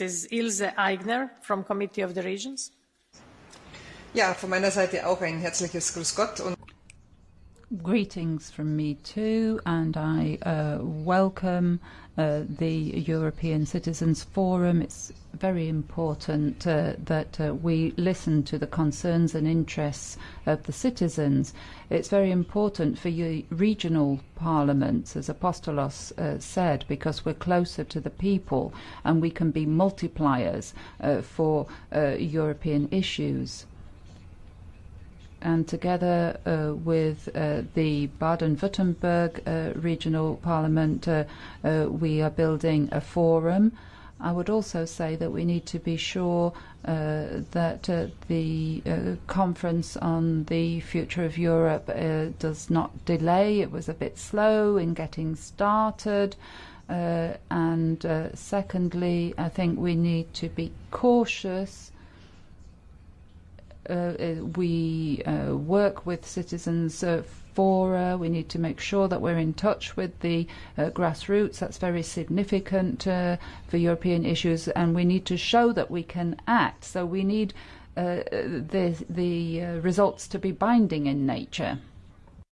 Mrs. Ilse Aigner from Committee of the Regions. Ja, von meiner Seite auch ein herzliches Grüß Gott Greetings from me too, and I uh, welcome uh, the European Citizens Forum. It's very important uh, that uh, we listen to the concerns and interests of the citizens. It's very important for you regional parliaments, as Apostolos uh, said, because we're closer to the people and we can be multipliers uh, for European issues and together uh, with uh, the Baden-Württemberg uh, Regional Parliament, uh, uh, we are building a forum. I would also say that we need to be sure uh, that the conference on the future of Europe does not delay. It was a bit slow in getting started. And secondly, I think we need to be cautious we uh, work with citizens uh, fora. We need to make sure that we're in touch with the uh, grassroots. That's very significant uh, for European issues, and we need to show that we can act. So we need uh, the the uh, results to be binding in nature.